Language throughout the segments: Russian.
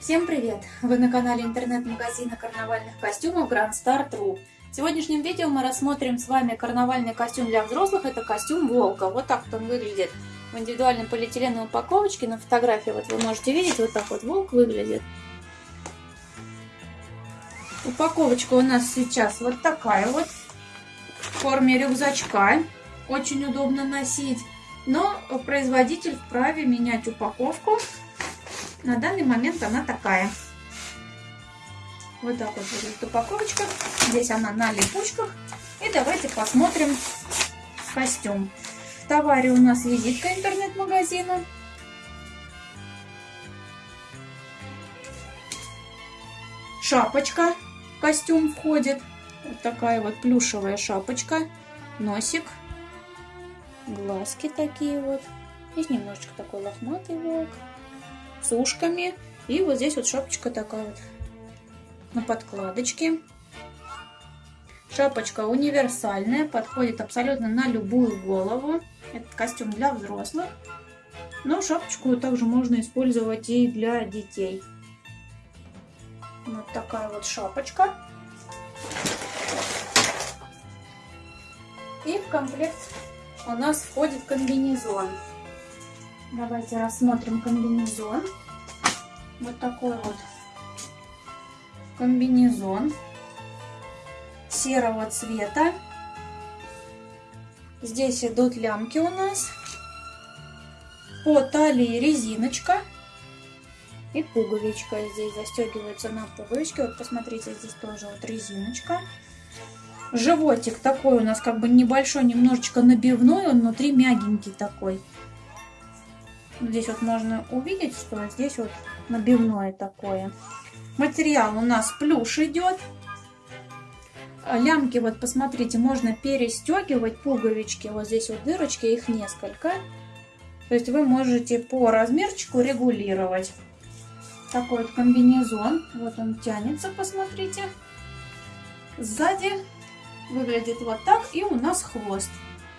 Всем привет! Вы на канале интернет-магазина карнавальных костюмов Grand Star True. В сегодняшнем видео мы рассмотрим с вами карнавальный костюм для взрослых. Это костюм Волка. Вот так вот он выглядит в индивидуальной полиэтиленовой упаковочке. На фотографии вот вы можете видеть, вот так вот Волк выглядит. Упаковочка у нас сейчас вот такая вот в форме рюкзачка. Очень удобно носить. Но производитель вправе менять упаковку на данный момент она такая. Вот так вот выглядит упаковочка. Здесь она на липучках. И давайте посмотрим костюм. В товаре у нас визитка интернет-магазина. Шапочка костюм входит. Вот такая вот плюшевая шапочка. Носик. Глазки такие вот. Здесь немножечко такой лохматый волк с ушками. И вот здесь вот шапочка такая вот на подкладочке. Шапочка универсальная, подходит абсолютно на любую голову. Это костюм для взрослых. Но шапочку также можно использовать и для детей. Вот такая вот шапочка. И в комплект у нас входит комбинезон. Давайте рассмотрим комбинезон. Вот такой вот комбинезон серого цвета. Здесь идут лямки у нас. По талии резиночка и пуговичка. Здесь застегивается на пуговичке. Вот посмотрите, здесь тоже вот резиночка. Животик такой у нас как бы небольшой, немножечко набивной. Он внутри мягенький такой. Здесь вот можно увидеть, что здесь вот набивное такое. Материал у нас плюш идет. Лямки, вот посмотрите, можно перестегивать пуговички. Вот здесь вот дырочки, их несколько. То есть вы можете по размерчику регулировать. Такой вот комбинезон. Вот он тянется, посмотрите. Сзади выглядит вот так. И у нас хвост.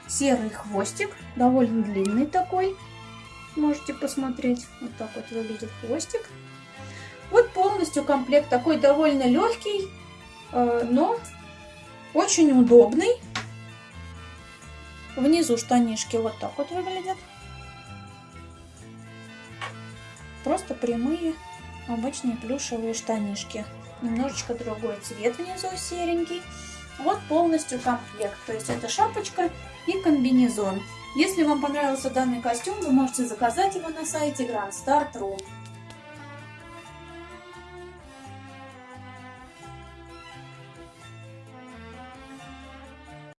Серый хвостик, довольно длинный такой можете посмотреть. Вот так вот выглядит хвостик. Вот полностью комплект такой довольно легкий, э, но очень удобный. Внизу штанишки вот так вот выглядят. Просто прямые обычные плюшевые штанишки. Немножечко другой цвет внизу серенький. Вот полностью комплект. То есть это шапочка и комбинезон. Если вам понравился данный костюм, вы можете заказать его на сайте Grand Star True.